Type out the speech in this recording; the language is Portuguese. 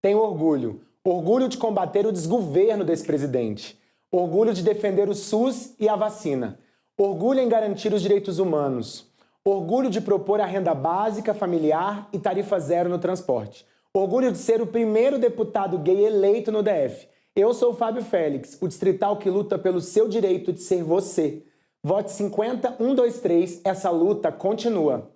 Tenho orgulho. Orgulho de combater o desgoverno desse presidente. Orgulho de defender o SUS e a vacina. Orgulho em garantir os direitos humanos. Orgulho de propor a renda básica familiar e tarifa zero no transporte. Orgulho de ser o primeiro deputado gay eleito no DF. Eu sou o Fábio Félix, o distrital que luta pelo seu direito de ser você. Vote 50 123, essa luta continua.